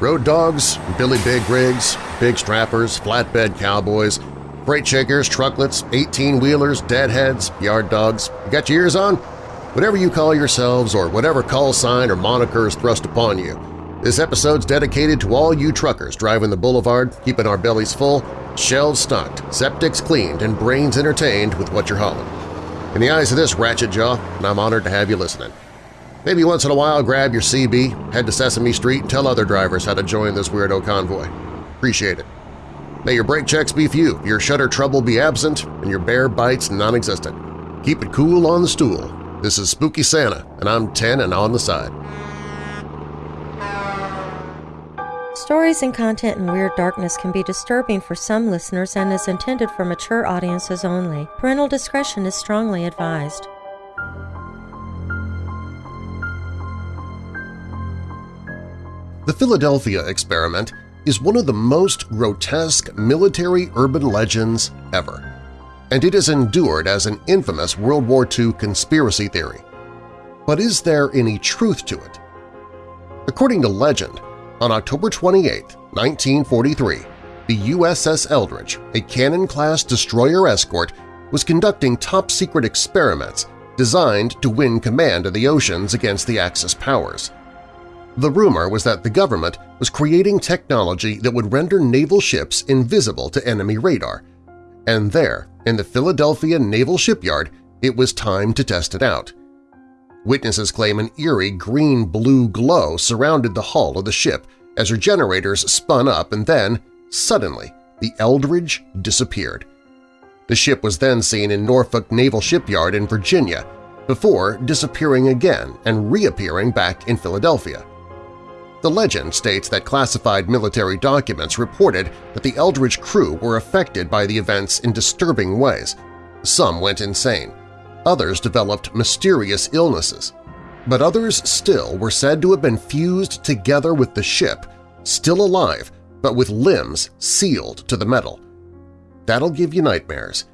Road dogs, Billy Big rigs, big strappers, flatbed cowboys, freight shakers, trucklets, 18-wheelers, deadheads, yard dogs. You got your ears on? Whatever you call yourselves or whatever call sign or moniker is thrust upon you, this episode's dedicated to all you truckers driving the boulevard, keeping our bellies full, shelves stocked, septics cleaned, and brains entertained with what you're hauling. In the eyes of this ratchet jaw, I'm honored to have you listening. Maybe once in a while grab your CB, head to Sesame Street, and tell other drivers how to join this weirdo convoy. Appreciate it. May your brake checks be few, your shutter trouble be absent, and your bear bites non-existent. Keep it cool on the stool. This is Spooky Santa, and I'm 10 and on the side. Stories and content in Weird Darkness can be disturbing for some listeners and is intended for mature audiences only. Parental discretion is strongly advised. The Philadelphia experiment is one of the most grotesque military urban legends ever, and it has endured as an infamous World War II conspiracy theory. But is there any truth to it? According to legend, on October 28, 1943, the USS Eldridge, a Cannon-class destroyer escort, was conducting top-secret experiments designed to win command of the oceans against the Axis powers. The rumor was that the government was creating technology that would render naval ships invisible to enemy radar, and there, in the Philadelphia Naval Shipyard, it was time to test it out. Witnesses claim an eerie green-blue glow surrounded the hull of the ship as her generators spun up and then, suddenly, the Eldridge disappeared. The ship was then seen in Norfolk Naval Shipyard in Virginia, before disappearing again and reappearing back in Philadelphia. The legend states that classified military documents reported that the Eldridge crew were affected by the events in disturbing ways. Some went insane. Others developed mysterious illnesses. But others still were said to have been fused together with the ship, still alive but with limbs sealed to the metal. That'll give you nightmares.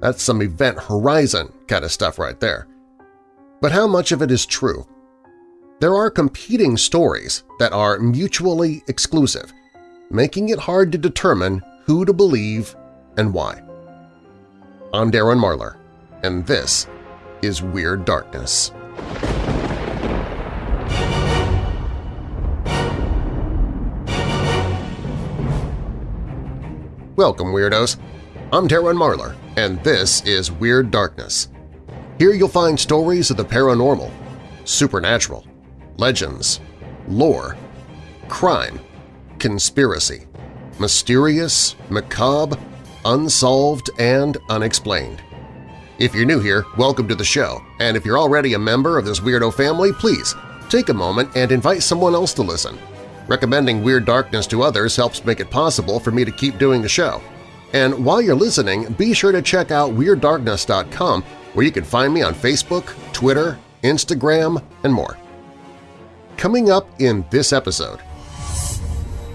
That's some Event Horizon kind of stuff right there. But how much of it is true? There are competing stories that are mutually exclusive, making it hard to determine who to believe and why. I'm Darren Marlar, and this is Weird Darkness. Welcome, Weirdos! I'm Darren Marlar, and this is Weird Darkness. Here you'll find stories of the paranormal, supernatural, legends, lore, crime, conspiracy, mysterious, macabre, unsolved, and unexplained. If you're new here, welcome to the show, and if you're already a member of this weirdo family, please take a moment and invite someone else to listen. Recommending Weird Darkness to others helps make it possible for me to keep doing the show. And while you're listening, be sure to check out WeirdDarkness.com where you can find me on Facebook, Twitter, Instagram, and more. Coming up in this episode,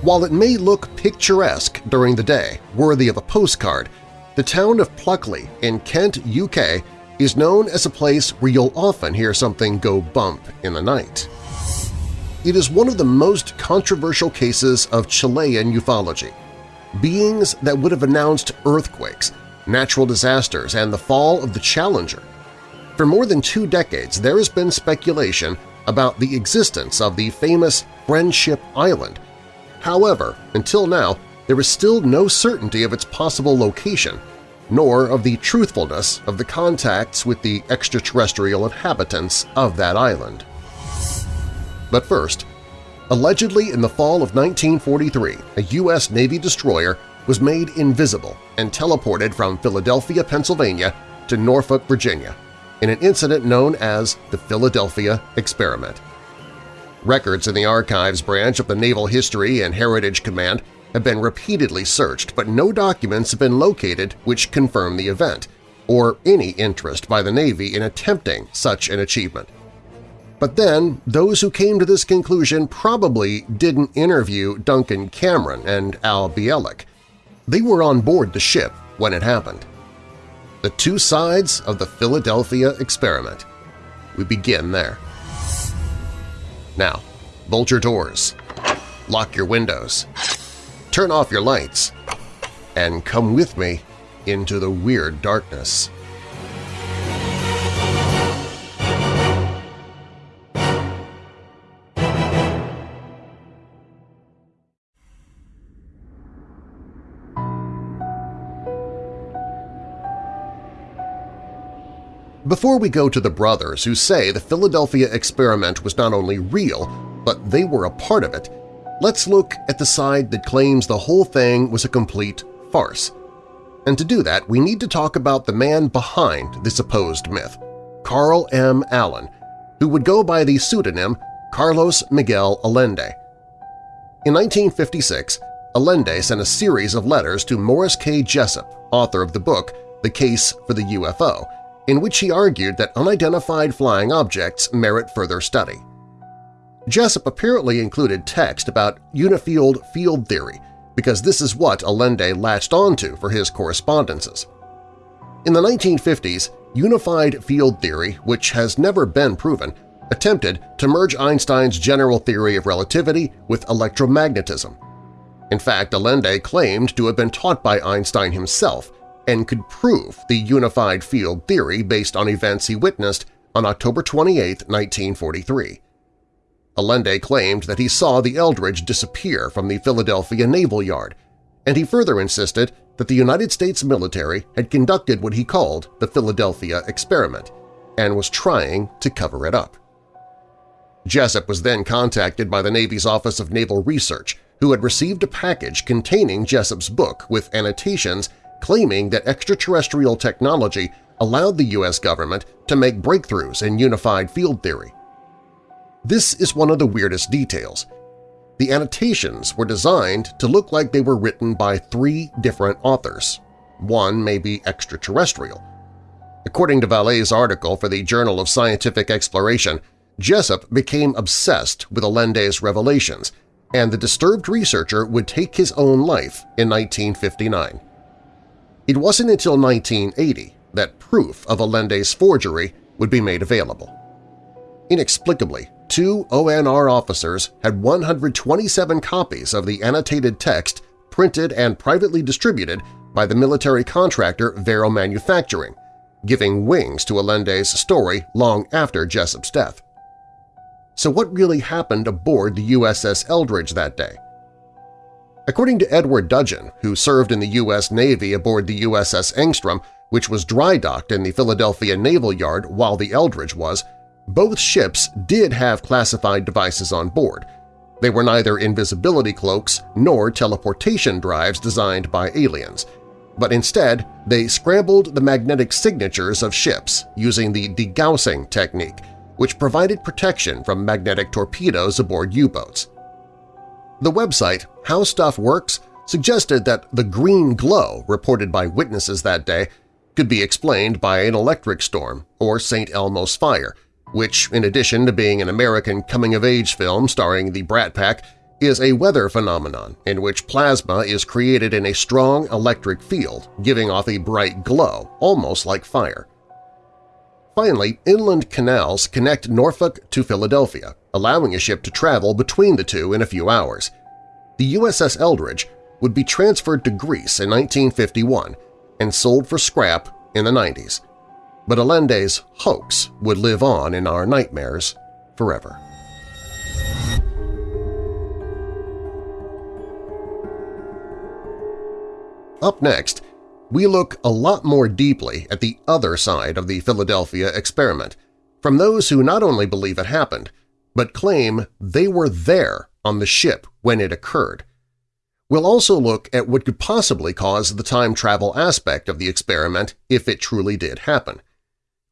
while it may look picturesque during the day, worthy of a postcard, the town of Pluckley in Kent, UK is known as a place where you'll often hear something go bump in the night. It is one of the most controversial cases of Chilean ufology. Beings that would have announced earthquakes, natural disasters, and the fall of the Challenger. For more than two decades, there has been speculation about the existence of the famous Friendship Island. However, until now, there is still no certainty of its possible location, nor of the truthfulness of the contacts with the extraterrestrial inhabitants of that island. But first, allegedly in the fall of 1943, a U.S. Navy destroyer was made invisible and teleported from Philadelphia, Pennsylvania to Norfolk, Virginia, in an incident known as the Philadelphia Experiment. Records in the Archives branch of the Naval History and Heritage Command have been repeatedly searched, but no documents have been located which confirm the event, or any interest by the Navy in attempting such an achievement. But then, those who came to this conclusion probably didn't interview Duncan Cameron and Al Bielek. They were on board the ship when it happened the two sides of the Philadelphia experiment. We begin there. Now, bolt your doors, lock your windows, turn off your lights, and come with me into the weird darkness. Before we go to the brothers who say the Philadelphia experiment was not only real, but they were a part of it, let's look at the side that claims the whole thing was a complete farce. And to do that, we need to talk about the man behind the supposed myth, Carl M. Allen, who would go by the pseudonym Carlos Miguel Allende. In 1956, Allende sent a series of letters to Morris K. Jessup, author of the book The Case for the UFO, in which he argued that unidentified flying objects merit further study. Jessup apparently included text about unified field theory because this is what Allende latched onto for his correspondences. In the 1950s, unified field theory, which has never been proven, attempted to merge Einstein's general theory of relativity with electromagnetism. In fact, Allende claimed to have been taught by Einstein himself and could prove the unified field theory based on events he witnessed on October 28, 1943. Allende claimed that he saw the Eldridge disappear from the Philadelphia Naval Yard, and he further insisted that the United States military had conducted what he called the Philadelphia experiment and was trying to cover it up. Jessup was then contacted by the Navy's Office of Naval Research, who had received a package containing Jessup's book with annotations claiming that extraterrestrial technology allowed the U.S. government to make breakthroughs in unified field theory. This is one of the weirdest details. The annotations were designed to look like they were written by three different authors. One may be extraterrestrial. According to Vallee's article for the Journal of Scientific Exploration, Jessup became obsessed with Allende's revelations, and the disturbed researcher would take his own life in 1959. It wasn't until 1980 that proof of Allende's forgery would be made available. Inexplicably, two ONR officers had 127 copies of the annotated text printed and privately distributed by the military contractor Varo Manufacturing, giving wings to Allende's story long after Jessup's death. So what really happened aboard the USS Eldridge that day? According to Edward Dudgeon, who served in the U.S. Navy aboard the USS Engstrom, which was dry-docked in the Philadelphia Naval Yard while the Eldridge was, both ships did have classified devices on board. They were neither invisibility cloaks nor teleportation drives designed by aliens, but instead they scrambled the magnetic signatures of ships using the degaussing technique, which provided protection from magnetic torpedoes aboard U-boats. The website How Stuff Works suggested that the green glow reported by witnesses that day could be explained by an electric storm or St. Elmo's fire, which, in addition to being an American coming-of-age film starring the Brat Pack, is a weather phenomenon in which plasma is created in a strong electric field, giving off a bright glow, almost like fire. Finally, inland canals connect Norfolk to Philadelphia, allowing a ship to travel between the two in a few hours. The USS Eldridge would be transferred to Greece in 1951 and sold for scrap in the 90s. But Allende's hoax would live on in our nightmares forever. Up next, we look a lot more deeply at the other side of the Philadelphia experiment, from those who not only believe it happened, but claim they were there on the ship when it occurred. We'll also look at what could possibly cause the time travel aspect of the experiment if it truly did happen.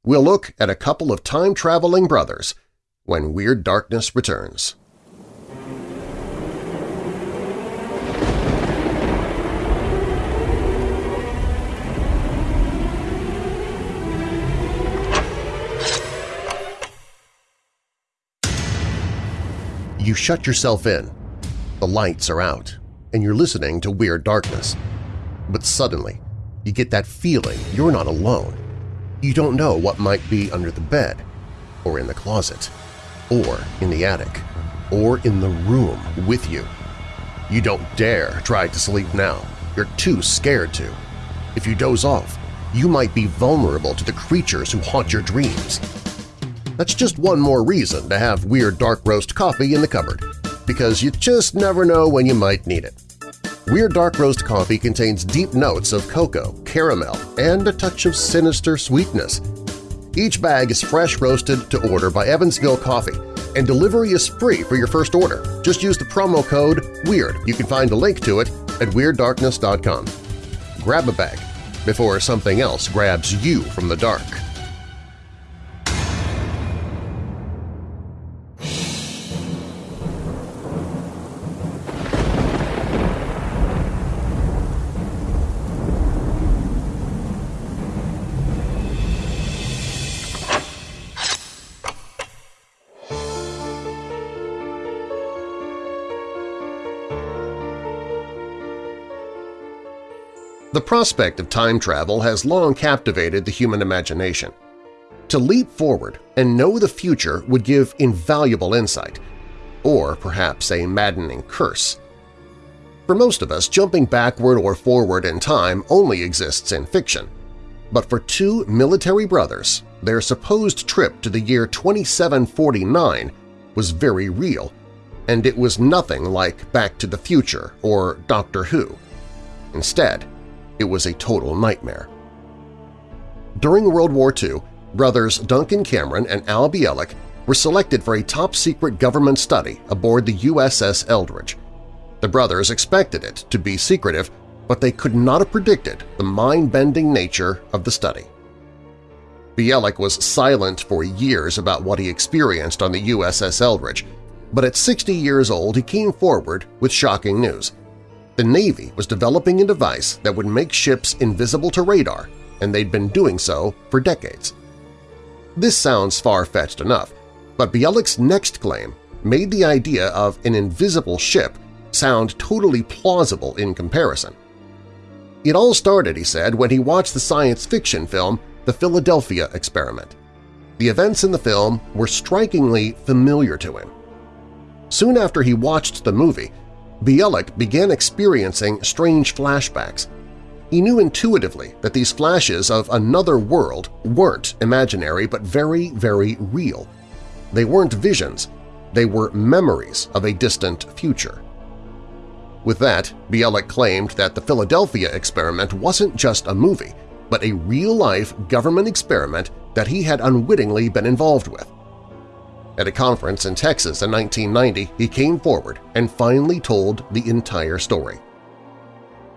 We'll look at a couple of time-traveling brothers when Weird Darkness returns. You shut yourself in. The lights are out, and you're listening to Weird Darkness. But suddenly, you get that feeling you're not alone. You don't know what might be under the bed, or in the closet, or in the attic, or in the room with you. You don't dare try to sleep now. You're too scared to. If you doze off, you might be vulnerable to the creatures who haunt your dreams. That's just one more reason to have Weird Dark Roast coffee in the cupboard, because you just never know when you might need it. Weird Dark Roast coffee contains deep notes of cocoa, caramel, and a touch of sinister sweetness. Each bag is fresh roasted to order by Evansville Coffee, and delivery is free for your first order. Just use the promo code WEIRD. You can find a link to it at WeirdDarkness.com. Grab a bag before something else grabs you from the dark. Prospect of time travel has long captivated the human imagination. To leap forward and know the future would give invaluable insight, or perhaps a maddening curse. For most of us, jumping backward or forward in time only exists in fiction. But for two military brothers, their supposed trip to the year 2749 was very real, and it was nothing like Back to the Future or Doctor Who. Instead, it was a total nightmare. During World War II, brothers Duncan Cameron and Al Bielek were selected for a top-secret government study aboard the USS Eldridge. The brothers expected it to be secretive, but they could not have predicted the mind-bending nature of the study. Bielek was silent for years about what he experienced on the USS Eldridge, but at 60 years old he came forward with shocking news. The Navy was developing a device that would make ships invisible to radar, and they'd been doing so for decades. This sounds far-fetched enough, but Bielek's next claim made the idea of an invisible ship sound totally plausible in comparison. It all started, he said, when he watched the science fiction film The Philadelphia Experiment. The events in the film were strikingly familiar to him. Soon after he watched the movie, Bielek began experiencing strange flashbacks. He knew intuitively that these flashes of another world weren't imaginary but very, very real. They weren't visions, they were memories of a distant future. With that, Bielek claimed that the Philadelphia experiment wasn't just a movie, but a real-life government experiment that he had unwittingly been involved with. At a conference in Texas in 1990, he came forward and finally told the entire story.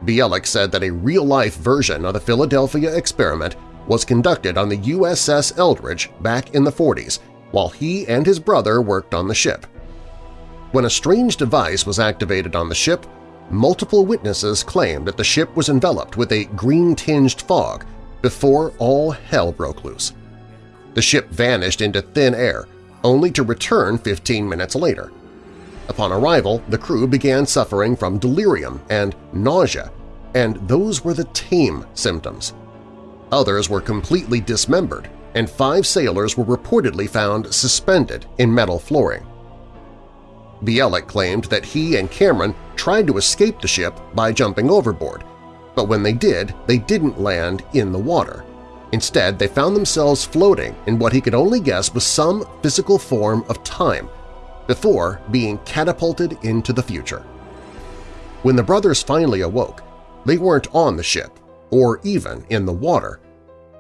Bielek said that a real-life version of the Philadelphia experiment was conducted on the USS Eldridge back in the 40s while he and his brother worked on the ship. When a strange device was activated on the ship, multiple witnesses claimed that the ship was enveloped with a green-tinged fog before all hell broke loose. The ship vanished into thin air, only to return 15 minutes later. Upon arrival, the crew began suffering from delirium and nausea, and those were the tame symptoms. Others were completely dismembered, and five sailors were reportedly found suspended in metal flooring. Bielek claimed that he and Cameron tried to escape the ship by jumping overboard, but when they did, they didn't land in the water. Instead, they found themselves floating in what he could only guess was some physical form of time before being catapulted into the future. When the brothers finally awoke, they weren't on the ship or even in the water.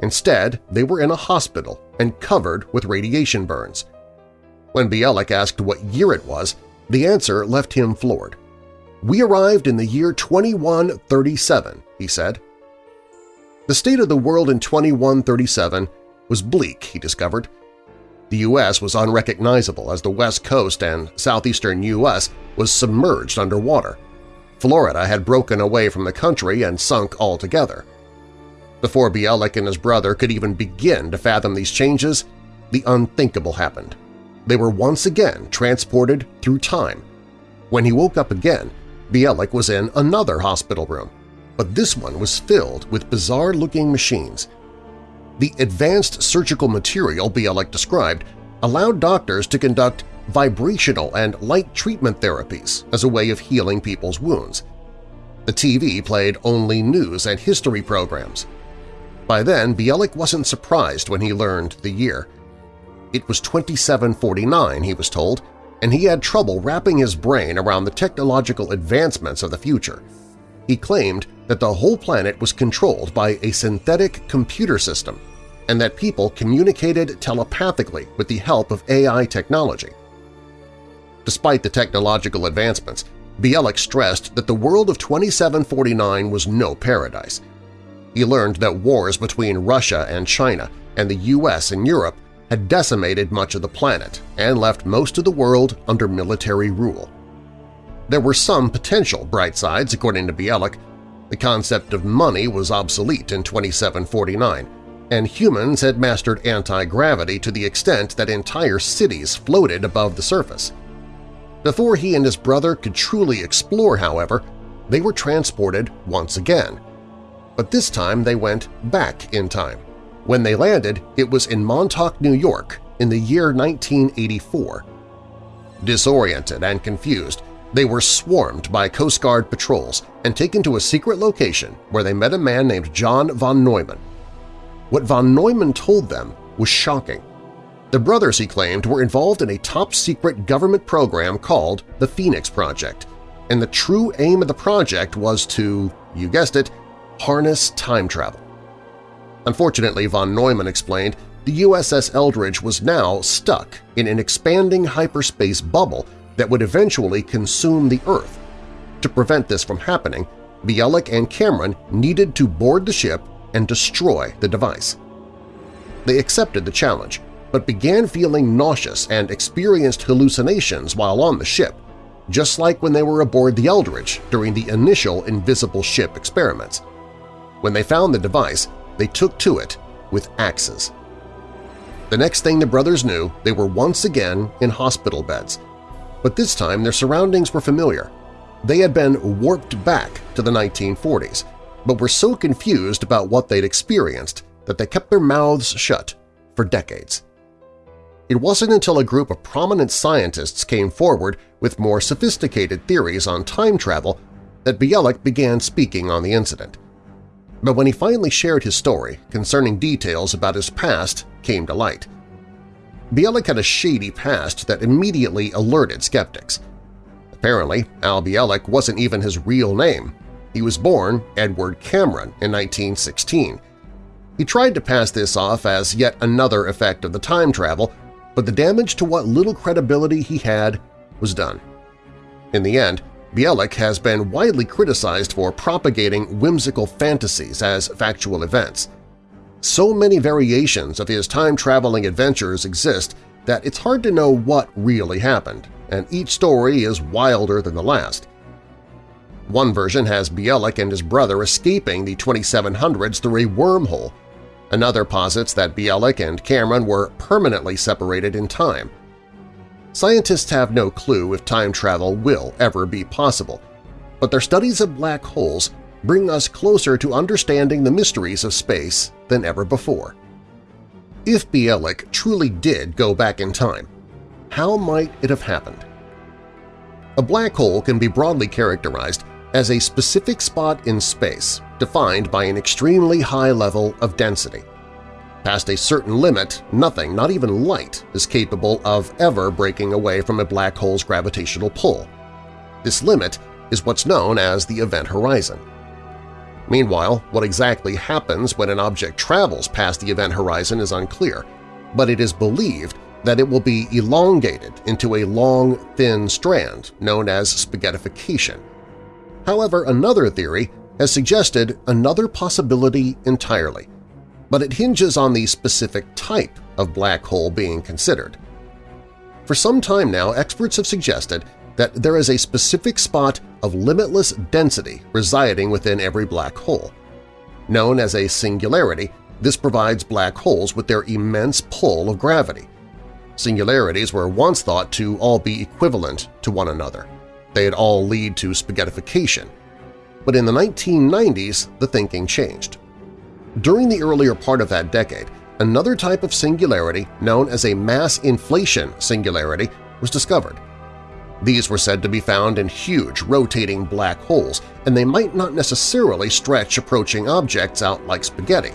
Instead, they were in a hospital and covered with radiation burns. When Bielek asked what year it was, the answer left him floored. "'We arrived in the year 2137,' he said. The state of the world in 2137 was bleak, he discovered. The U.S. was unrecognizable as the west coast and southeastern U.S. was submerged underwater. Florida had broken away from the country and sunk altogether. Before Bielek and his brother could even begin to fathom these changes, the unthinkable happened. They were once again transported through time. When he woke up again, Bielek was in another hospital room but this one was filled with bizarre-looking machines. The advanced surgical material Bielek described allowed doctors to conduct vibrational and light treatment therapies as a way of healing people's wounds. The TV played only news and history programs. By then, Bielek wasn't surprised when he learned the year. It was 2749, he was told, and he had trouble wrapping his brain around the technological advancements of the future. He claimed that the whole planet was controlled by a synthetic computer system and that people communicated telepathically with the help of AI technology. Despite the technological advancements, Bielek stressed that the world of 2749 was no paradise. He learned that wars between Russia and China and the US and Europe had decimated much of the planet and left most of the world under military rule. There were some potential bright sides, according to Bielek. The concept of money was obsolete in 2749, and humans had mastered anti-gravity to the extent that entire cities floated above the surface. Before he and his brother could truly explore, however, they were transported once again. But this time they went back in time. When they landed, it was in Montauk, New York, in the year 1984. Disoriented and confused, they were swarmed by Coast Guard patrols and taken to a secret location where they met a man named John von Neumann. What von Neumann told them was shocking. The brothers, he claimed, were involved in a top-secret government program called the Phoenix Project, and the true aim of the project was to, you guessed it, harness time travel. Unfortunately, von Neumann explained, the USS Eldridge was now stuck in an expanding hyperspace bubble that would eventually consume the Earth. To prevent this from happening, Bielek and Cameron needed to board the ship and destroy the device. They accepted the challenge, but began feeling nauseous and experienced hallucinations while on the ship, just like when they were aboard the Eldridge during the initial invisible ship experiments. When they found the device, they took to it with axes. The next thing the brothers knew, they were once again in hospital beds. But this time their surroundings were familiar. They had been warped back to the 1940s, but were so confused about what they'd experienced that they kept their mouths shut for decades. It wasn't until a group of prominent scientists came forward with more sophisticated theories on time travel that Bielek began speaking on the incident. But when he finally shared his story concerning details about his past came to light. Bielek had a shady past that immediately alerted skeptics. Apparently, Al Bielek wasn't even his real name. He was born Edward Cameron in 1916. He tried to pass this off as yet another effect of the time travel, but the damage to what little credibility he had was done. In the end, Bielek has been widely criticized for propagating whimsical fantasies as factual events. So many variations of his time-traveling adventures exist that it's hard to know what really happened, and each story is wilder than the last. One version has Bielek and his brother escaping the 2700s through a wormhole. Another posits that Bielek and Cameron were permanently separated in time – Scientists have no clue if time travel will ever be possible, but their studies of black holes bring us closer to understanding the mysteries of space than ever before. If Bielek truly did go back in time, how might it have happened? A black hole can be broadly characterized as a specific spot in space defined by an extremely high level of density. Past a certain limit, nothing, not even light, is capable of ever breaking away from a black hole's gravitational pull. This limit is what's known as the event horizon. Meanwhile, what exactly happens when an object travels past the event horizon is unclear, but it is believed that it will be elongated into a long, thin strand known as spaghettification. However, another theory has suggested another possibility entirely – but it hinges on the specific type of black hole being considered. For some time now, experts have suggested that there is a specific spot of limitless density residing within every black hole. Known as a singularity, this provides black holes with their immense pull of gravity. Singularities were once thought to all be equivalent to one another. They'd all lead to spaghettification. But in the 1990s, the thinking changed. During the earlier part of that decade, another type of singularity known as a mass inflation singularity was discovered. These were said to be found in huge rotating black holes, and they might not necessarily stretch approaching objects out like spaghetti.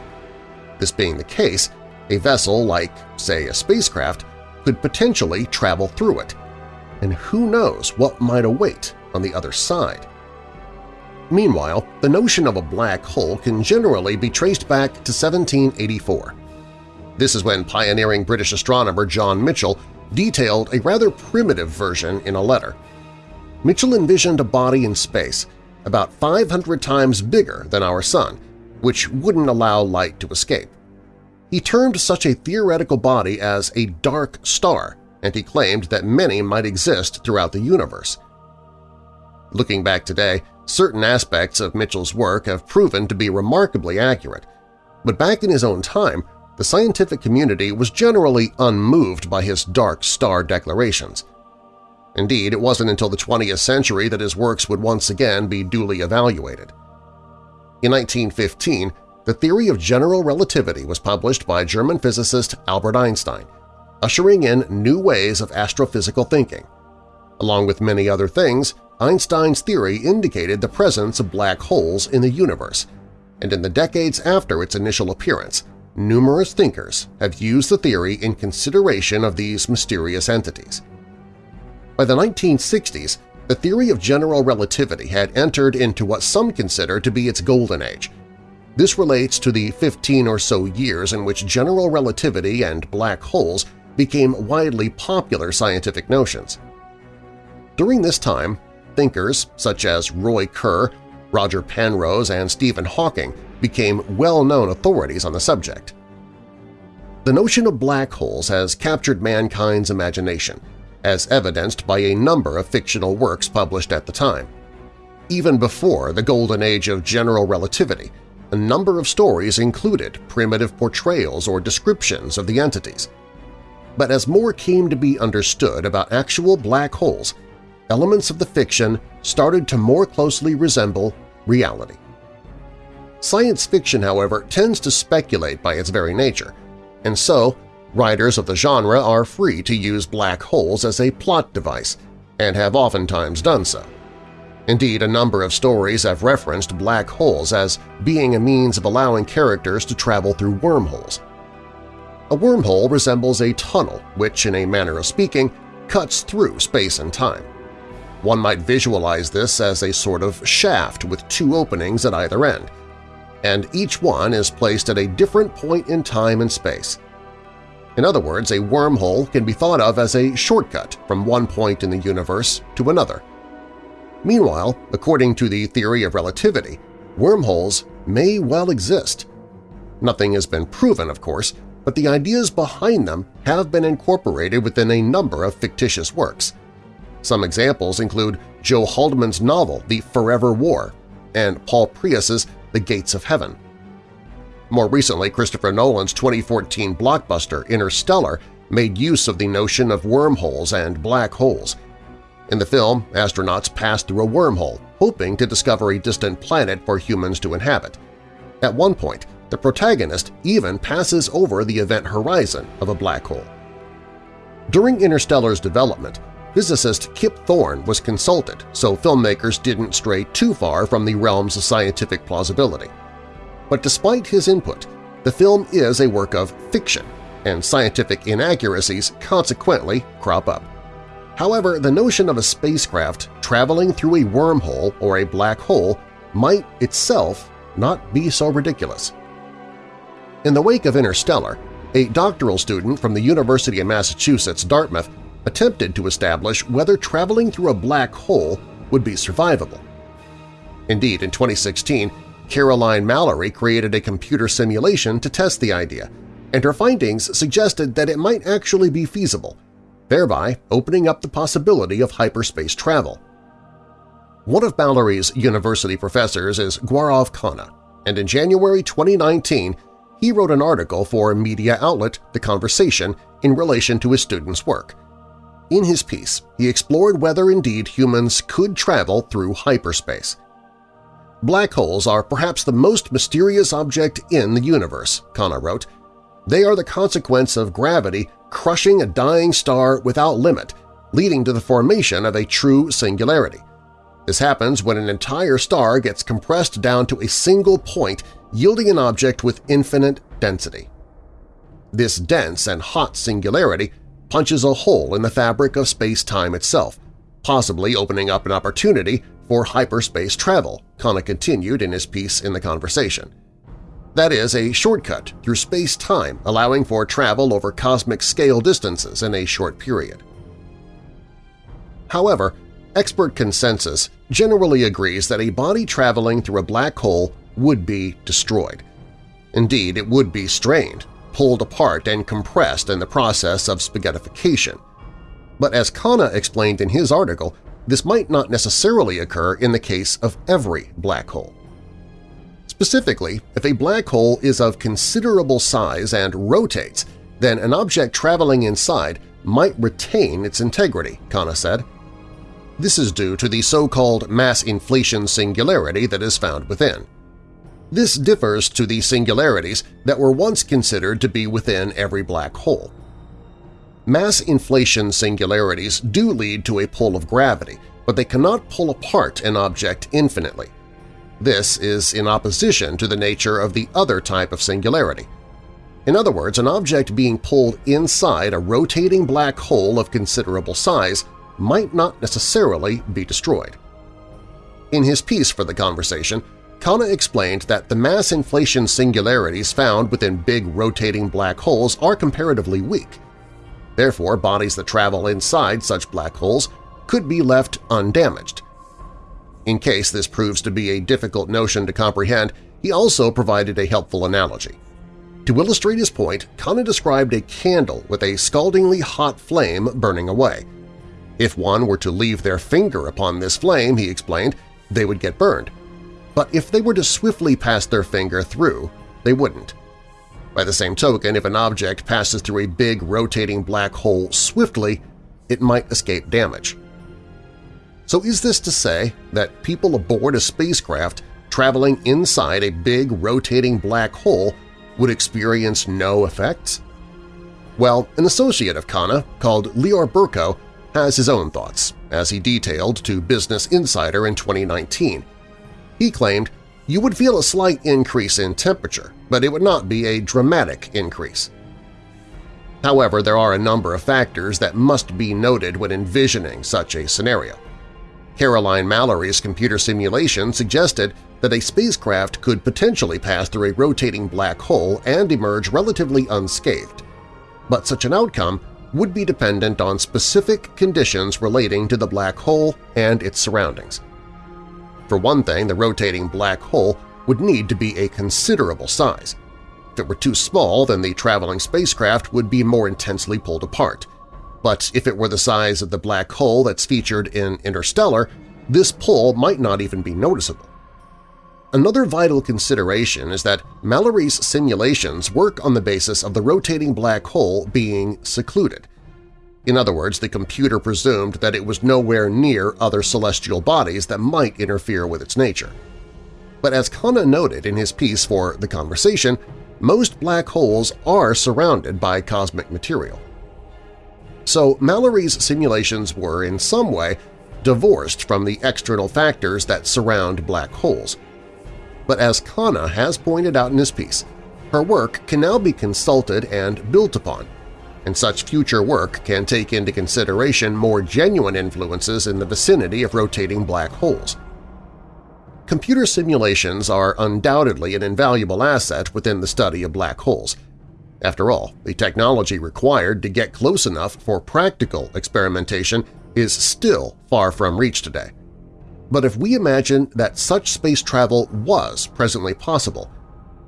This being the case, a vessel like, say, a spacecraft could potentially travel through it, and who knows what might await on the other side. Meanwhile, the notion of a black hole can generally be traced back to 1784. This is when pioneering British astronomer John Michell detailed a rather primitive version in a letter. Michell envisioned a body in space about 500 times bigger than our Sun, which wouldn't allow light to escape. He termed such a theoretical body as a dark star, and he claimed that many might exist throughout the universe. Looking back today, certain aspects of Michell's work have proven to be remarkably accurate, but back in his own time, the scientific community was generally unmoved by his dark star declarations. Indeed, it wasn't until the 20th century that his works would once again be duly evaluated. In 1915, the theory of general relativity was published by German physicist Albert Einstein, ushering in new ways of astrophysical thinking. Along with many other things, Einstein's theory indicated the presence of black holes in the universe, and in the decades after its initial appearance, numerous thinkers have used the theory in consideration of these mysterious entities. By the 1960s, the theory of general relativity had entered into what some consider to be its golden age. This relates to the 15 or so years in which general relativity and black holes became widely popular scientific notions. During this time, thinkers such as Roy Kerr, Roger Penrose, and Stephen Hawking became well-known authorities on the subject. The notion of black holes has captured mankind's imagination, as evidenced by a number of fictional works published at the time. Even before the golden age of general relativity, a number of stories included primitive portrayals or descriptions of the entities. But as more came to be understood about actual black holes, elements of the fiction started to more closely resemble reality. Science fiction, however, tends to speculate by its very nature, and so writers of the genre are free to use black holes as a plot device, and have oftentimes done so. Indeed, a number of stories have referenced black holes as being a means of allowing characters to travel through wormholes. A wormhole resembles a tunnel which, in a manner of speaking, cuts through space and time. One might visualize this as a sort of shaft with two openings at either end, and each one is placed at a different point in time and space. In other words, a wormhole can be thought of as a shortcut from one point in the universe to another. Meanwhile, according to the theory of relativity, wormholes may well exist. Nothing has been proven, of course, but the ideas behind them have been incorporated within a number of fictitious works, some examples include Joe Haldeman's novel The Forever War and Paul Preuss's The Gates of Heaven. More recently, Christopher Nolan's 2014 blockbuster Interstellar made use of the notion of wormholes and black holes. In the film, astronauts pass through a wormhole, hoping to discover a distant planet for humans to inhabit. At one point, the protagonist even passes over the event horizon of a black hole. During Interstellar's development, physicist Kip Thorne was consulted so filmmakers didn't stray too far from the realms of scientific plausibility. But despite his input, the film is a work of fiction, and scientific inaccuracies consequently crop up. However, the notion of a spacecraft traveling through a wormhole or a black hole might itself not be so ridiculous. In the wake of Interstellar, a doctoral student from the University of Massachusetts Dartmouth attempted to establish whether traveling through a black hole would be survivable. Indeed, in 2016, Caroline Mallary created a computer simulation to test the idea, and her findings suggested that it might actually be feasible, thereby opening up the possibility of hyperspace travel. One of Mallary's university professors is Gaurav Khanna, and in January 2019 he wrote an article for media outlet The Conversation in relation to his student's work. In his piece, he explored whether indeed humans could travel through hyperspace. Black holes are perhaps the most mysterious object in the universe, Khanna wrote. They are the consequence of gravity crushing a dying star without limit, leading to the formation of a true singularity. This happens when an entire star gets compressed down to a single point, yielding an object with infinite density. This dense and hot singularity punches a hole in the fabric of space-time itself, possibly opening up an opportunity for hyperspace travel, Khanna continued in his piece in the conversation. That is, a shortcut through space-time allowing for travel over cosmic scale distances in a short period. However, expert consensus generally agrees that a body traveling through a black hole would be destroyed. Indeed, it would be strained, pulled apart and compressed in the process of spaghettification. But as Khanna explained in his article, this might not necessarily occur in the case of every black hole. Specifically, if a black hole is of considerable size and rotates, then an object traveling inside might retain its integrity, Khanna said. This is due to the so-called mass inflation singularity that is found within. This differs to the singularities that were once considered to be within every black hole. Mass inflation singularities do lead to a pull of gravity, but they cannot pull apart an object infinitely. This is in opposition to the nature of the other type of singularity. In other words, an object being pulled inside a rotating black hole of considerable size might not necessarily be destroyed. In his piece for the conversation, Khanna explained that the mass inflation singularities found within big rotating black holes are comparatively weak. Therefore, bodies that travel inside such black holes could be left undamaged. In case this proves to be a difficult notion to comprehend, he also provided a helpful analogy. To illustrate his point, Khanna described a candle with a scaldingly hot flame burning away. If one were to leave their finger upon this flame, he explained, they would get burned but if they were to swiftly pass their finger through, they wouldn't. By the same token, if an object passes through a big rotating black hole swiftly, it might escape damage. So is this to say that people aboard a spacecraft traveling inside a big rotating black hole would experience no effects? Well, an associate of Khanna called Lior Burko has his own thoughts, as he detailed to Business Insider in 2019, he claimed you would feel a slight increase in temperature, but it would not be a dramatic increase. However, there are a number of factors that must be noted when envisioning such a scenario. Caroline Mallary's computer simulation suggested that a spacecraft could potentially pass through a rotating black hole and emerge relatively unscathed, but such an outcome would be dependent on specific conditions relating to the black hole and its surroundings. For one thing, the rotating black hole would need to be a considerable size. If it were too small, then the traveling spacecraft would be more intensely pulled apart. But if it were the size of the black hole that's featured in Interstellar, this pull might not even be noticeable. Another vital consideration is that Mallary's simulations work on the basis of the rotating black hole being secluded, in other words, the computer presumed that it was nowhere near other celestial bodies that might interfere with its nature. But as Khanna noted in his piece for The Conversation, most black holes are surrounded by cosmic material. So Mallary's simulations were, in some way, divorced from the external factors that surround black holes. But as Khanna has pointed out in his piece, her work can now be consulted and built upon, and such future work can take into consideration more genuine influences in the vicinity of rotating black holes. Computer simulations are undoubtedly an invaluable asset within the study of black holes. After all, the technology required to get close enough for practical experimentation is still far from reach today. But if we imagine that such space travel was presently possible,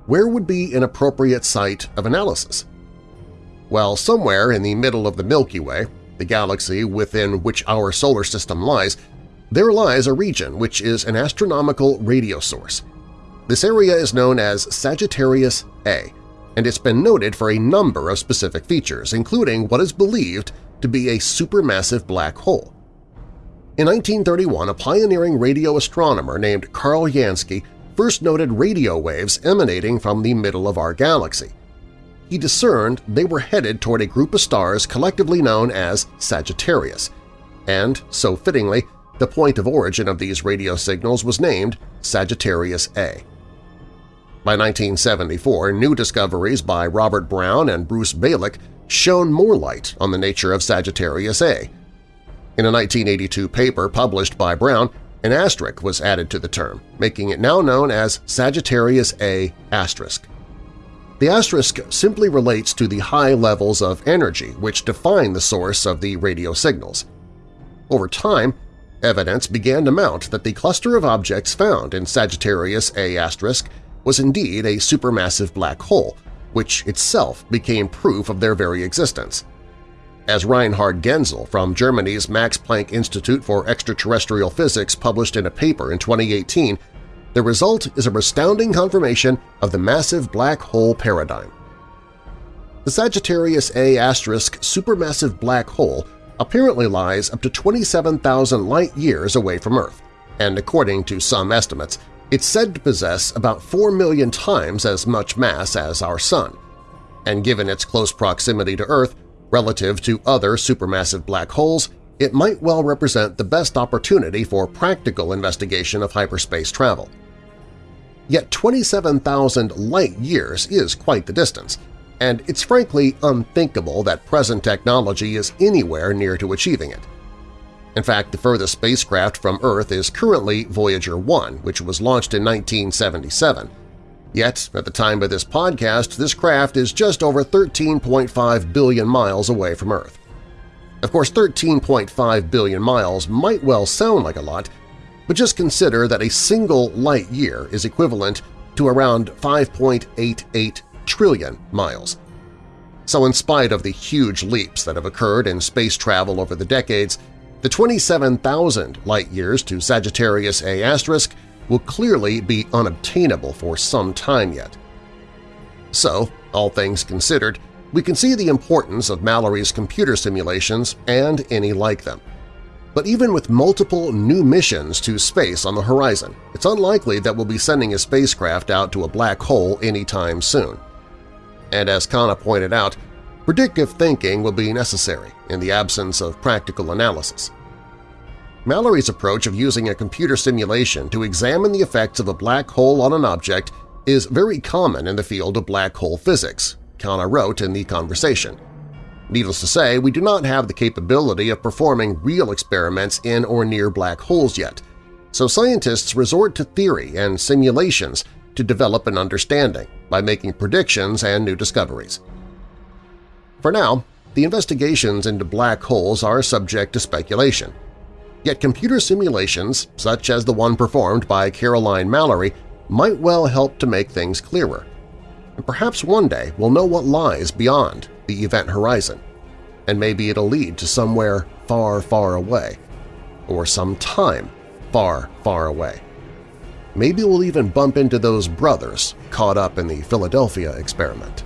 where would be an appropriate site of analysis? Well, somewhere in the middle of the Milky Way, the galaxy within which our solar system lies, there lies a region which is an astronomical radio source. This area is known as Sagittarius A, and it's been noted for a number of specific features, including what is believed to be a supermassive black hole. In 1931, a pioneering radio astronomer named Carl Jansky first noted radio waves emanating from the middle of our galaxy he discerned they were headed toward a group of stars collectively known as Sagittarius, and, so fittingly, the point of origin of these radio signals was named Sagittarius A. By 1974, new discoveries by Robert Brown and Bruce Balick shone more light on the nature of Sagittarius A. In a 1982 paper published by Brown, an asterisk was added to the term, making it now known as Sagittarius A asterisk. The asterisk simply relates to the high levels of energy which define the source of the radio signals. Over time, evidence began to mount that the cluster of objects found in Sagittarius A** was indeed a supermassive black hole, which itself became proof of their very existence. As Reinhard Genzel from Germany's Max Planck Institute for Extraterrestrial Physics published in a paper in 2018, the result is a astounding confirmation of the massive black hole paradigm. The Sagittarius A** supermassive black hole apparently lies up to 27,000 light-years away from Earth, and according to some estimates, it's said to possess about 4 million times as much mass as our Sun, and given its close proximity to Earth relative to other supermassive black holes, it might well represent the best opportunity for practical investigation of hyperspace travel. Yet 27,000 light-years is quite the distance, and it's frankly unthinkable that present technology is anywhere near to achieving it. In fact, the furthest spacecraft from Earth is currently Voyager 1, which was launched in 1977. Yet, at the time of this podcast, this craft is just over 13.5 billion miles away from Earth. Of course, 13.5 billion miles might well sound like a lot, but just consider that a single light year is equivalent to around 5.88 trillion miles. So in spite of the huge leaps that have occurred in space travel over the decades, the 27,000 light-years to Sagittarius A** will clearly be unobtainable for some time yet. So, all things considered, we can see the importance of Mallary's computer simulations and any like them. But even with multiple new missions to space on the horizon, it's unlikely that we'll be sending a spacecraft out to a black hole anytime soon. And as Khanna pointed out, Predictive thinking will be necessary in the absence of practical analysis. Mallary's approach of using a computer simulation to examine the effects of a black hole on an object is very common in the field of black hole physics, Khanna wrote in the conversation. Needless to say, we do not have the capability of performing real experiments in or near black holes yet, so scientists resort to theory and simulations to develop an understanding by making predictions and new discoveries. For now, the investigations into black holes are subject to speculation. Yet computer simulations, such as the one performed by Caroline Mallary, might well help to make things clearer. And perhaps one day we'll know what lies beyond the event horizon, and maybe it'll lead to somewhere far, far away, or some time far, far away. Maybe we'll even bump into those brothers caught up in the Philadelphia experiment.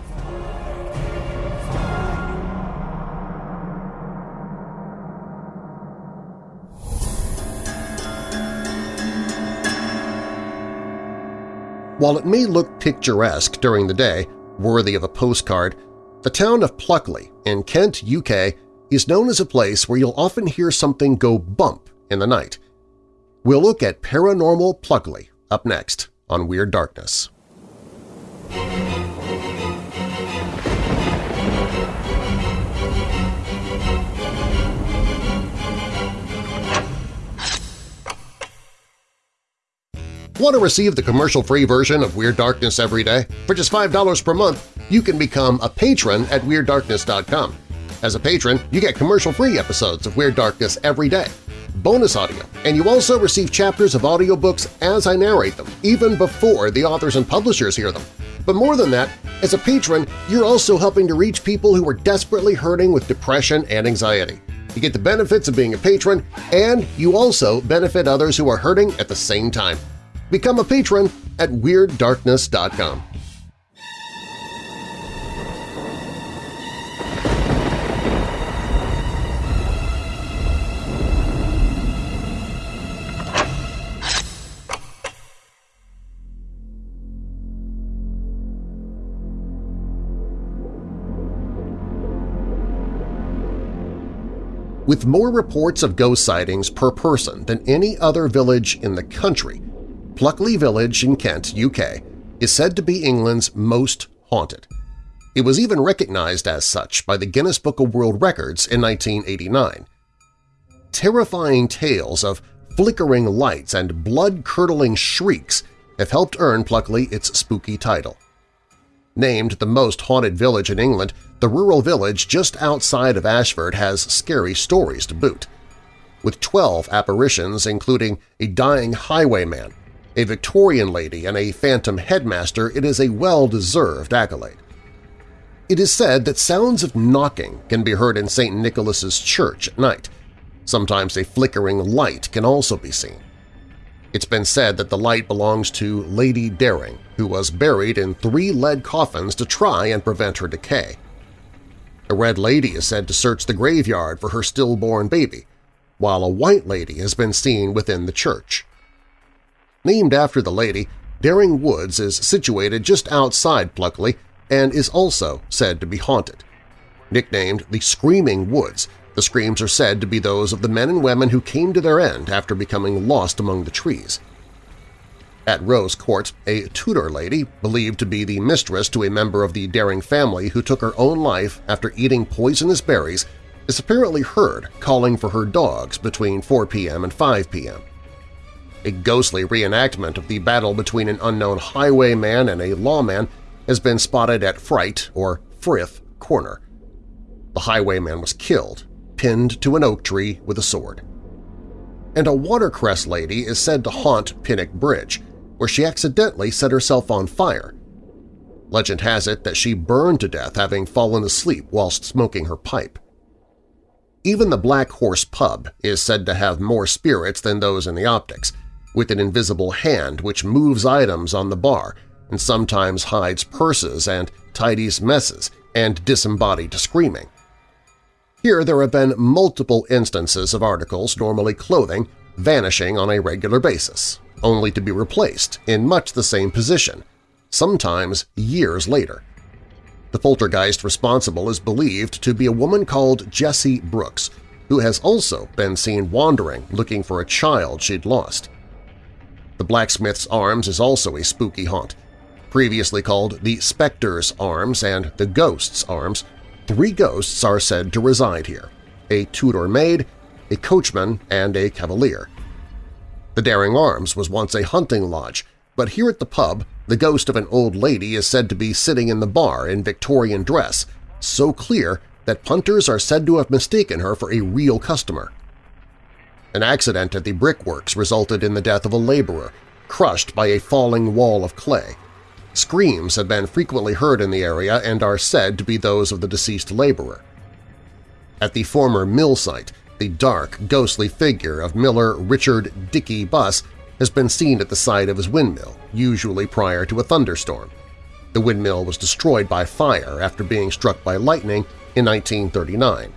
While it may look picturesque during the day, worthy of a postcard, the town of Pluckley in Kent, UK is known as a place where you'll often hear something go bump in the night. We'll look at Paranormal Pluckley up next on Weird Darkness. Want to receive the commercial-free version of Weird Darkness every day? For just $5 per month, you can become a patron at WeirdDarkness.com. As a patron, you get commercial-free episodes of Weird Darkness every day, bonus audio, and you also receive chapters of audiobooks as I narrate them, even before the authors and publishers hear them. But more than that, as a patron, you're also helping to reach people who are desperately hurting with depression and anxiety. You get the benefits of being a patron, and you also benefit others who are hurting at the same time. Become a patron at WeirdDarkness.com. With more reports of ghost sightings per person than any other village in the country, Pluckley Village in Kent, UK, is said to be England's most haunted. It was even recognized as such by the Guinness Book of World Records in 1989. Terrifying tales of flickering lights and blood-curdling shrieks have helped earn Pluckley its spooky title. Named the most haunted village in England, the rural village just outside of Ashford has scary stories to boot. With 12 apparitions including a dying highwayman, a Victorian lady, and a phantom headmaster, it is a well-deserved accolade. It is said that sounds of knocking can be heard in St. Nicholas's Church at night. Sometimes a flickering light can also be seen. It's been said that the light belongs to Lady Dering, who was buried in three lead coffins to try and prevent her decay. A red lady is said to search the graveyard for her stillborn baby, while a white lady has been seen within the church. Named after the lady, Dering Woods is situated just outside Pluckley and is also said to be haunted. Nicknamed the Screaming Woods, the screams are said to be those of the men and women who came to their end after becoming lost among the trees. At Rose Court, a Tudor lady, believed to be the mistress to a member of the Dering family who took her own life after eating poisonous berries, is apparently heard calling for her dogs between 4 p.m. and 5 p.m. A ghostly reenactment of the battle between an unknown highwayman and a lawman has been spotted at Fright or Frith Corner. The highwayman was killed, pinned to an oak tree with a sword. And a watercress lady is said to haunt Pinnock Bridge, where she accidentally set herself on fire. Legend has it that she burned to death having fallen asleep whilst smoking her pipe. Even the Black Horse Pub is said to have more spirits than those in the optics, with an invisible hand which moves items on the bar and sometimes hides purses and tidies messes and disembodied screaming. Here there have been multiple instances of articles, normally clothing, vanishing on a regular basis, only to be replaced in much the same position, sometimes years later. The poltergeist responsible is believed to be a woman called Jessie Brooks, who has also been seen wandering looking for a child she'd lost. The Blacksmith's Arms is also a spooky haunt, previously called the Spectre's Arms and the Ghost's Arms, three ghosts are said to reside here – a Tudor maid, a coachman, and a cavalier. The Dering Arms was once a hunting lodge, but here at the pub, the ghost of an old lady is said to be sitting in the bar in Victorian dress, so clear that punters are said to have mistaken her for a real customer. An accident at the brickworks resulted in the death of a laborer, crushed by a falling wall of clay. Screams have been frequently heard in the area and are said to be those of the deceased laborer. At the former mill site, the dark, ghostly figure of miller Richard Dickey Buss has been seen at the site of his windmill, usually prior to a thunderstorm. The windmill was destroyed by fire after being struck by lightning in 1939.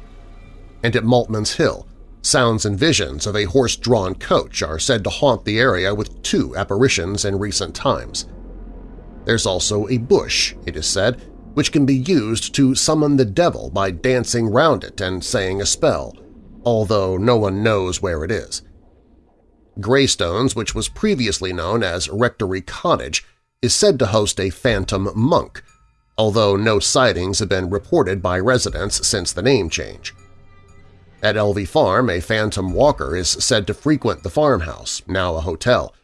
And at Maltman's Hill, sounds and visions of a horse-drawn coach are said to haunt the area with two apparitions in recent times. There's also a bush, it is said, which can be used to summon the devil by dancing round it and saying a spell, although no one knows where it is. Greystones, which was previously known as Rectory Cottage, is said to host a phantom monk, although no sightings have been reported by residents since the name change. At Elvey Farm, a phantom walker is said to frequent the farmhouse, now a hotel.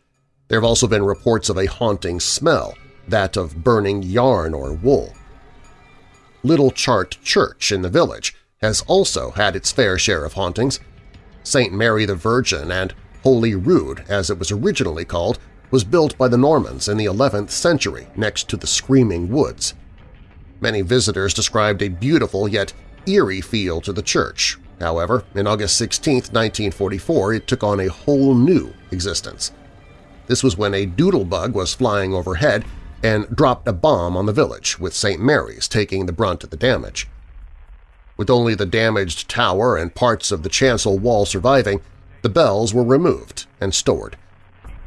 There have also been reports of a haunting smell, that of burning yarn or wool. Little Chart Church in the village has also had its fair share of hauntings. St. Mary the Virgin and Holy Rood, as it was originally called, was built by the Normans in the 11th century next to the Screaming Woods. Many visitors described a beautiful yet eerie feel to the church. However, in August 16, 1944, it took on a whole new existence. This was when a doodlebug was flying overhead and dropped a bomb on the village, with St. Mary's taking the brunt of the damage. With only the damaged tower and parts of the chancel wall surviving, the bells were removed and stored.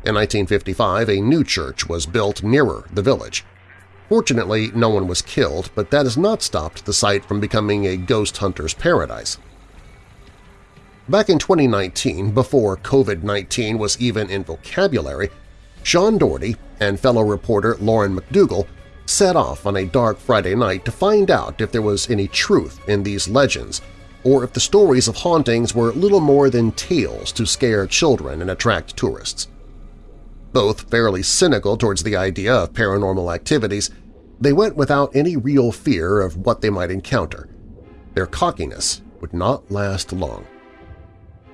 In 1955, a new church was built nearer the village. Fortunately, no one was killed, but that has not stopped the site from becoming a ghost hunter's paradise. Back in 2019, before COVID-19 was even in vocabulary, Sean Doherty and fellow reporter Lauren McDougall set off on a dark Friday night to find out if there was any truth in these legends or if the stories of hauntings were little more than tales to scare children and attract tourists. Both fairly cynical towards the idea of paranormal activities, they went without any real fear of what they might encounter. Their cockiness would not last long.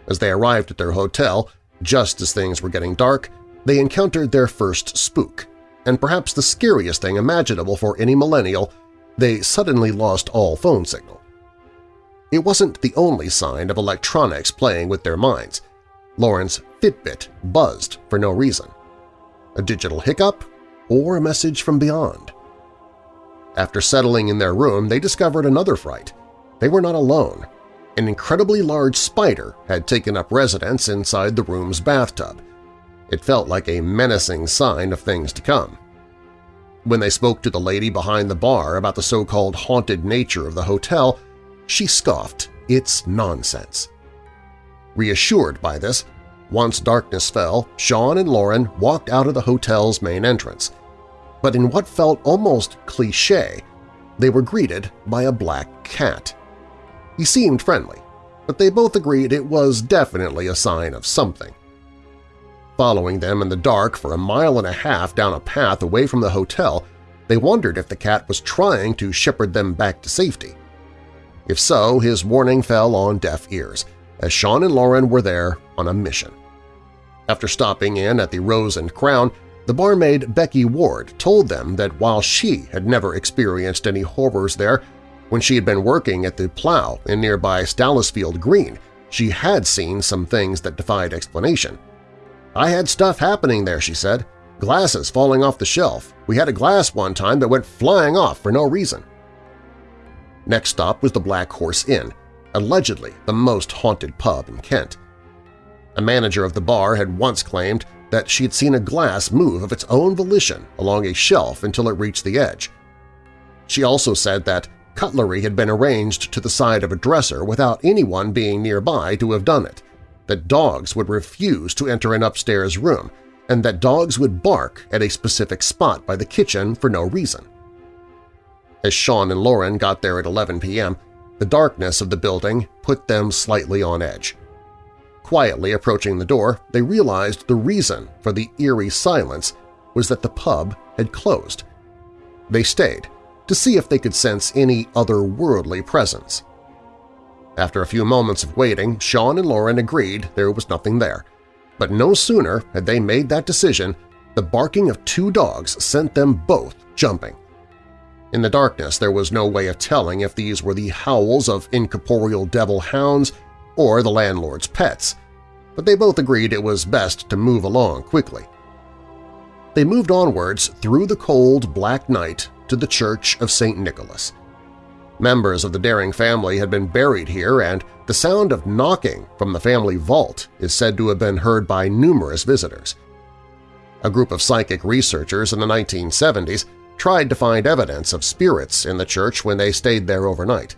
As they arrived at their hotel, just as things were getting dark, they encountered their first spook, and perhaps the scariest thing imaginable for any millennial, they suddenly lost all phone signal. It wasn't the only sign of electronics playing with their minds. Lauren's Fitbit buzzed for no reason. A digital hiccup or a message from beyond? After settling in their room, they discovered another fright. They were not alone. An incredibly large spider had taken up residence inside the room's bathtub. It felt like a menacing sign of things to come. When they spoke to the lady behind the bar about the so-called haunted nature of the hotel, she scoffed, it's nonsense. Reassured by this, once darkness fell, Sean and Lauren walked out of the hotel's main entrance. But in what felt almost cliché, they were greeted by a black cat. He seemed friendly, but they both agreed it was definitely a sign of something. Following them in the dark for a mile and a half down a path away from the hotel, they wondered if the cat was trying to shepherd them back to safety. If so, his warning fell on deaf ears, as Sean and Lauren were there on a mission. After stopping in at the Rose and Crown, the barmaid Becky Ward told them that while she had never experienced any horrors there, when she had been working at the Plough in nearby Stalisfield Green, she had seen some things that defied explanation. I had stuff happening there, she said. Glasses falling off the shelf. We had a glass one time that went flying off for no reason. Next stop was the Black Horse Inn, allegedly the most haunted pub in Kent. A manager of the bar had once claimed that she had seen a glass move of its own volition along a shelf until it reached the edge. She also said that cutlery had been arranged to the side of a dresser without anyone being nearby to have done it, that dogs would refuse to enter an upstairs room, and that dogs would bark at a specific spot by the kitchen for no reason. As Sean and Lauren got there at 11 p.m., the darkness of the building put them slightly on edge. Quietly approaching the door, they realized the reason for the eerie silence was that the pub had closed. They stayed to see if they could sense any otherworldly presence. After a few moments of waiting, Sean and Lauren agreed there was nothing there. But no sooner had they made that decision, the barking of two dogs sent them both jumping. In the darkness, there was no way of telling if these were the howls of incorporeal devil hounds or the landlord's pets, but they both agreed it was best to move along quickly. They moved onwards through the cold, black night to the Church of St. Nicholas. Members of the Dering family had been buried here, and the sound of knocking from the family vault is said to have been heard by numerous visitors. A group of psychic researchers in the 1970s tried to find evidence of spirits in the church when they stayed there overnight.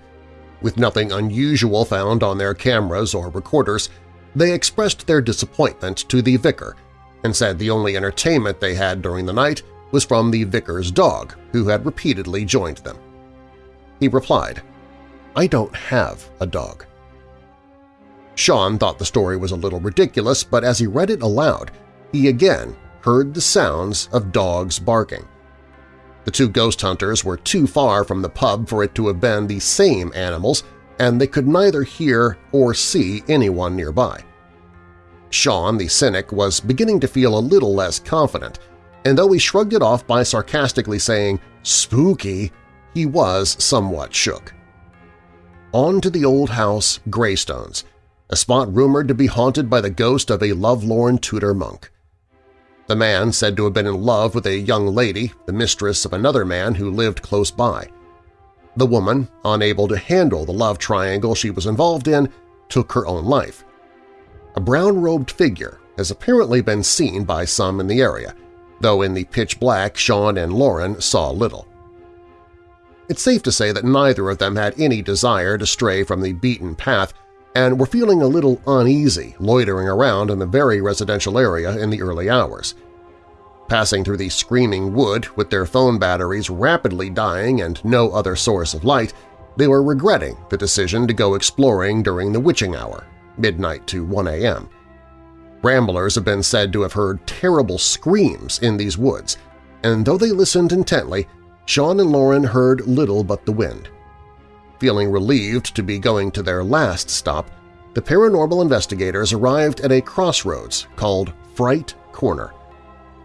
With nothing unusual found on their cameras or recorders, they expressed their disappointment to the vicar and said the only entertainment they had during the night was from the vicar's dog, who had repeatedly joined them. He replied, I don't have a dog. Sean thought the story was a little ridiculous, but as he read it aloud, he again heard the sounds of dogs barking. The two ghost hunters were too far from the pub for it to have been the same animals, and they could neither hear or see anyone nearby. Sean, the cynic, was beginning to feel a little less confident, and though he shrugged it off by sarcastically saying, "'spooky'", he was somewhat shook. On to the old house Greystones, a spot rumored to be haunted by the ghost of a lovelorn Tudor monk. The man said to have been in love with a young lady, the mistress of another man who lived close by. The woman, unable to handle the love triangle she was involved in, took her own life. A brown-robed figure has apparently been seen by some in the area, though in the pitch black Sean and Lauren saw little. It's safe to say that neither of them had any desire to stray from the beaten path, and were feeling a little uneasy loitering around in the very residential area in the early hours. Passing through the screaming wood with their phone batteries rapidly dying and no other source of light, they were regretting the decision to go exploring during the witching hour, midnight to 1 a.m. Ramblers have been said to have heard terrible screams in these woods, and though they listened intently, Sean and Lauren heard little but the wind. Feeling relieved to be going to their last stop, the paranormal investigators arrived at a crossroads called Fright Corner.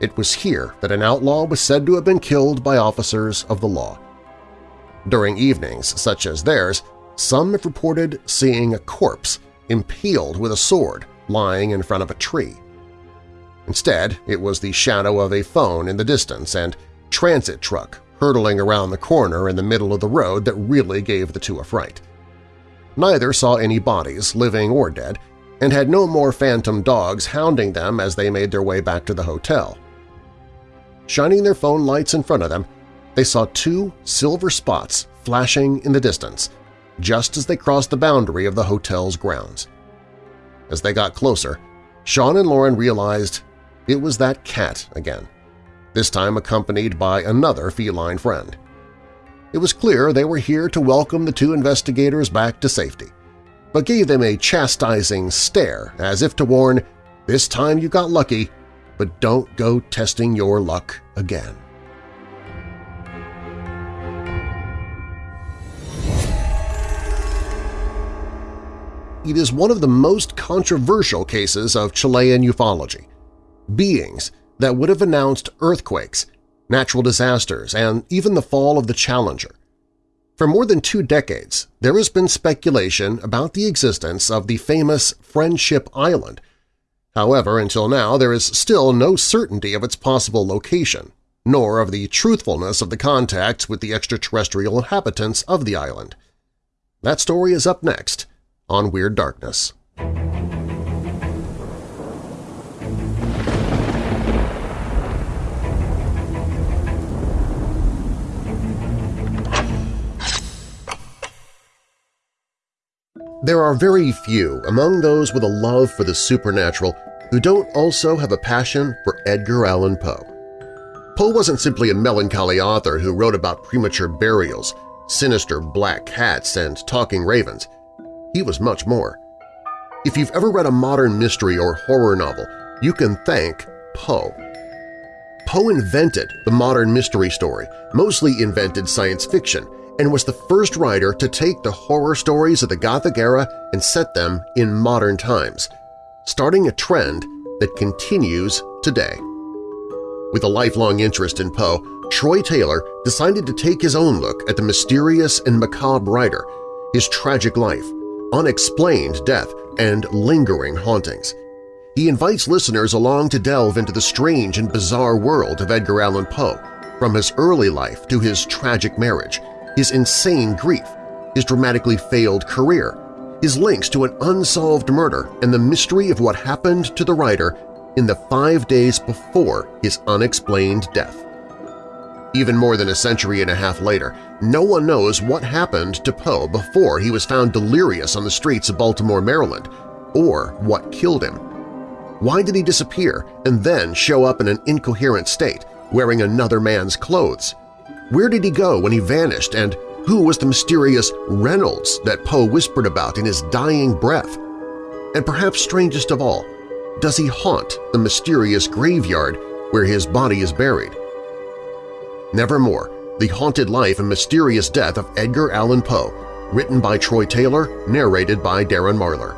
It was here that an outlaw was said to have been killed by officers of the law. During evenings such as theirs, some have reported seeing a corpse impaled with a sword lying in front of a tree. Instead, it was the shadow of a phone in the distance and transit truck hurtling around the corner in the middle of the road that really gave the two a fright. Neither saw any bodies, living or dead, and had no more phantom dogs hounding them as they made their way back to the hotel. Shining their phone lights in front of them, they saw two silver spots flashing in the distance, just as they crossed the boundary of the hotel's grounds. As they got closer, Sean and Lauren realized it was that cat again, this time accompanied by another feline friend. It was clear they were here to welcome the two investigators back to safety, but gave them a chastising stare as if to warn, this time you got lucky, but don't go testing your luck again. It is one of the most controversial cases of Chilean ufology. Beings that would have announced earthquakes, natural disasters, and even the fall of the Challenger. For more than two decades, there has been speculation about the existence of the famous Friendship Island. However, until now there is still no certainty of its possible location, nor of the truthfulness of the contacts with the extraterrestrial inhabitants of the island. That story is up next on Weird Darkness. There are very few among those with a love for the supernatural who don't also have a passion for Edgar Allan Poe. Poe wasn't simply a melancholy author who wrote about premature burials, sinister black cats, and talking ravens. He was much more. If you've ever read a modern mystery or horror novel, you can thank Poe. Poe invented the modern mystery story, mostly invented science fiction, and was the first writer to take the horror stories of the Gothic era and set them in modern times, starting a trend that continues today. With a lifelong interest in Poe, Troy Taylor decided to take his own look at the mysterious and macabre writer, his tragic life, unexplained death, and lingering hauntings. He invites listeners along to delve into the strange and bizarre world of Edgar Allan Poe, from his early life to his tragic marriage, his insane grief, his dramatically failed career, his links to an unsolved murder, and the mystery of what happened to the writer in the five days before his unexplained death. Even more than a century and a half later, no one knows what happened to Poe before he was found delirious on the streets of Baltimore, Maryland, or what killed him. Why did he disappear and then show up in an incoherent state, wearing another man's clothes? Where did he go when he vanished, and who was the mysterious Reynolds that Poe whispered about in his dying breath? And perhaps strangest of all, does he haunt the mysterious graveyard where his body is buried? Nevermore, The Haunted Life and Mysterious Death of Edgar Allan Poe, written by Troy Taylor, narrated by Darren Marlar.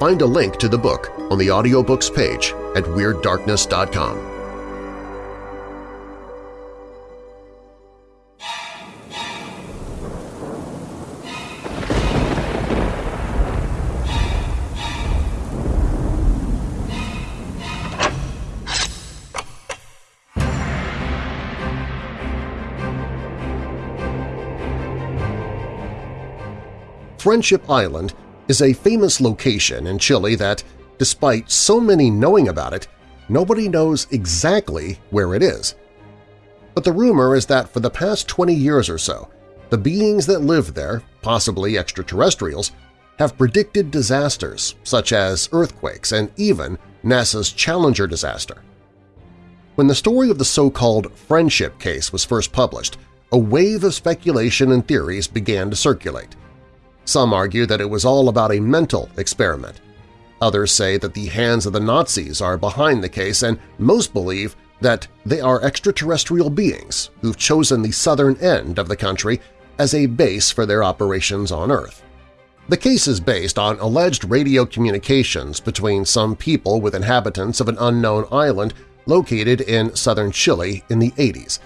Find a link to the book on the audiobooks page at WeirdDarkness.com. Friendship Island is a famous location in Chile that, despite so many knowing about it, nobody knows exactly where it is. But the rumor is that for the past 20 years or so, the beings that live there, possibly extraterrestrials, have predicted disasters such as earthquakes and even NASA's Challenger disaster. When the story of the so-called Friendship case was first published, a wave of speculation and theories began to circulate. Some argue that it was all about a mental experiment. Others say that the hands of the Nazis are behind the case and most believe that they are extraterrestrial beings who've chosen the southern end of the country as a base for their operations on Earth. The case is based on alleged radio communications between some people with inhabitants of an unknown island located in southern Chile in the 80s.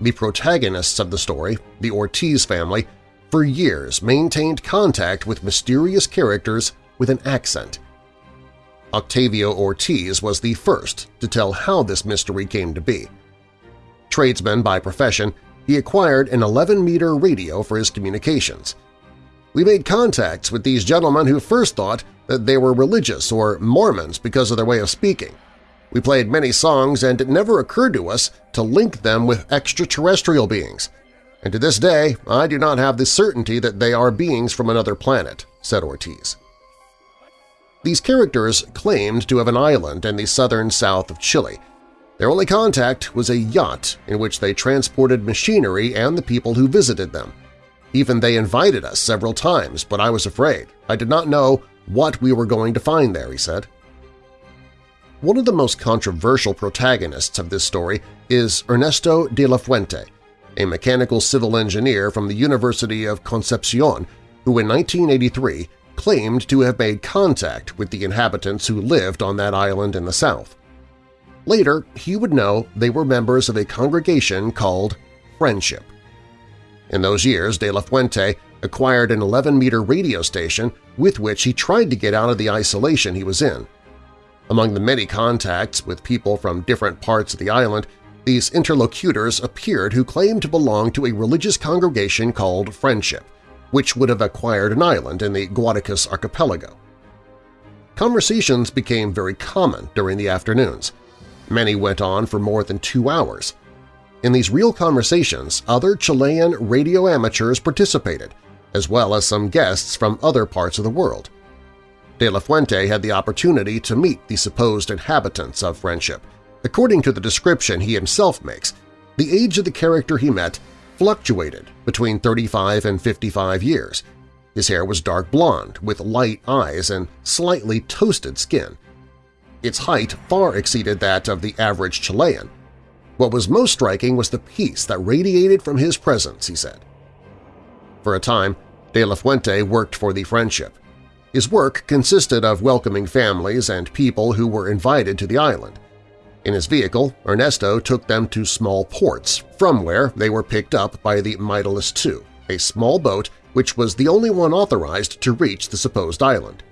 The protagonists of the story, the Ortiz family, for years maintained contact with mysterious characters with an accent. Octavio Ortiz was the first to tell how this mystery came to be. Tradesman by profession, he acquired an 11-meter radio for his communications. We made contacts with these gentlemen who first thought that they were religious or Mormons because of their way of speaking. We played many songs and it never occurred to us to link them with extraterrestrial beings. And to this day, I do not have the certainty that they are beings from another planet, said Ortiz. These characters claimed to have an island in the southern south of Chile. Their only contact was a yacht in which they transported machinery and the people who visited them. Even they invited us several times, but I was afraid. I did not know what we were going to find there, he said. One of the most controversial protagonists of this story is Ernesto de la Fuente, a mechanical civil engineer from the University of Concepcion who in 1983 claimed to have made contact with the inhabitants who lived on that island in the south. Later, he would know they were members of a congregation called Friendship. In those years, De La Fuente acquired an 11-meter radio station with which he tried to get out of the isolation he was in. Among the many contacts with people from different parts of the island, these interlocutors appeared who claimed to belong to a religious congregation called Friendship, which would have acquired an island in the Guaitecas archipelago. Conversations became very common during the afternoons. Many went on for more than two hours. In these real conversations, other Chilean radio amateurs participated, as well as some guests from other parts of the world. De La Fuente had the opportunity to meet the supposed inhabitants of Friendship. According to the description he himself makes, the age of the character he met fluctuated between 35 and 55 years. His hair was dark blonde with light eyes and slightly toasted skin. Its height far exceeded that of the average Chilean. What was most striking was the peace that radiated from his presence, he said. For a time, De La Fuente worked for the Friendship. His work consisted of welcoming families and people who were invited to the island. In his vehicle, Ernesto took them to small ports, from where they were picked up by the Mytilus II, a small boat which was the only one authorized to reach the supposed island.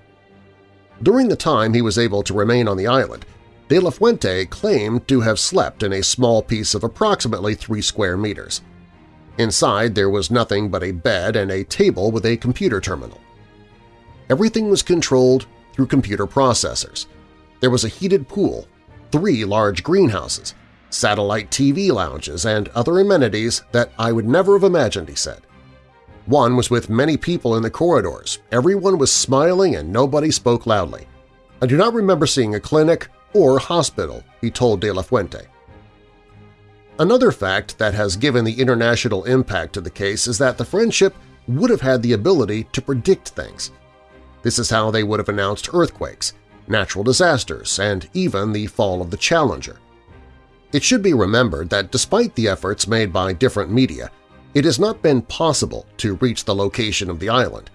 During the time he was able to remain on the island, De La Fuente claimed to have slept in a small piece of approximately three square meters. Inside there was nothing but a bed and a table with a computer terminal. Everything was controlled through computer processors. There was a heated pool three large greenhouses, satellite TV lounges, and other amenities that I would never have imagined, he said. One was with many people in the corridors. Everyone was smiling and nobody spoke loudly. I do not remember seeing a clinic or hospital, he told De La Fuente. Another fact that has given the international impact to the case is that the friendship would have had the ability to predict things. This is how they would have announced earthquakes, natural disasters, and even the fall of the Challenger. It should be remembered that despite the efforts made by different media, it has not been possible to reach the location of the island.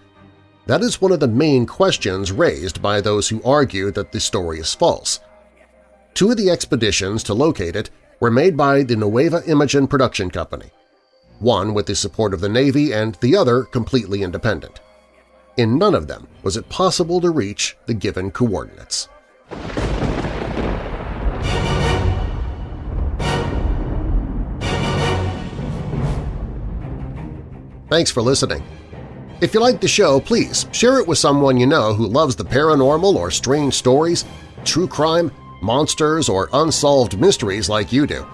That is one of the main questions raised by those who argue that the story is false. Two of the expeditions to locate it were made by the Nueva Imagen production company, one with the support of the Navy and the other completely independent. In none of them was it possible to reach the given coordinates. Thanks for listening. If you like the show, please share it with someone you know who loves the paranormal or strange stories, true crime, monsters, or unsolved mysteries like you do.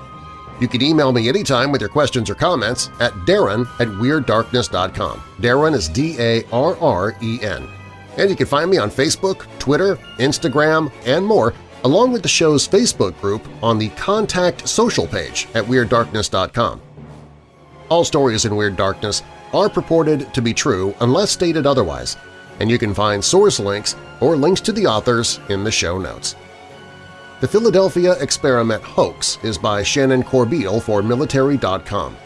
You can email me anytime with your questions or comments at darren at WeirdDarkness.com. Darren is D-A-R-R-E-N. And you can find me on Facebook, Twitter, Instagram, and more, along with the show's Facebook group on the Contact Social page at WeirdDarkness.com. All stories in Weird Darkness are purported to be true unless stated otherwise, and you can find source links or links to the authors in the show notes. The Philadelphia Experiment Hoax is by Shannon Corbeil for Military.com.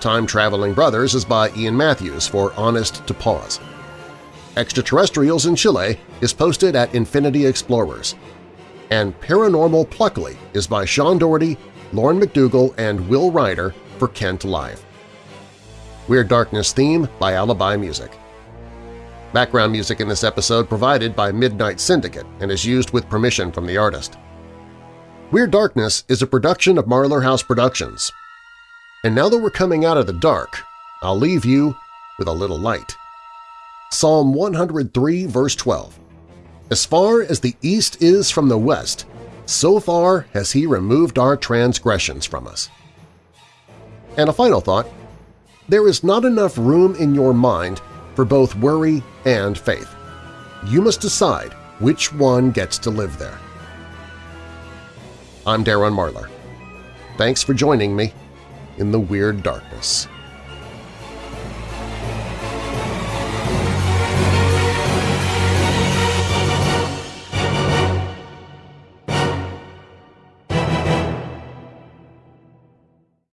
Time Traveling Brothers is by Ian Matthews for Honest to Pause. Extraterrestrials in Chile is posted at Infinity Explorers. And Paranormal Pluckley is by Sean Doherty, Lauren McDougall, and Will Ryder for Kent Live. Weird Darkness theme by Alibi Music. Background music in this episode provided by Midnight Syndicate and is used with permission from the artist. Weird Darkness is a production of Marlar House Productions. And now that we're coming out of the dark, I'll leave you with a little light. Psalm 103 verse 12 As far as the east is from the west, so far has He removed our transgressions from us. And a final thought, there is not enough room in your mind for both worry and faith. You must decide which one gets to live there. I'm Darren Marlar. Thanks for joining me in the Weird Darkness.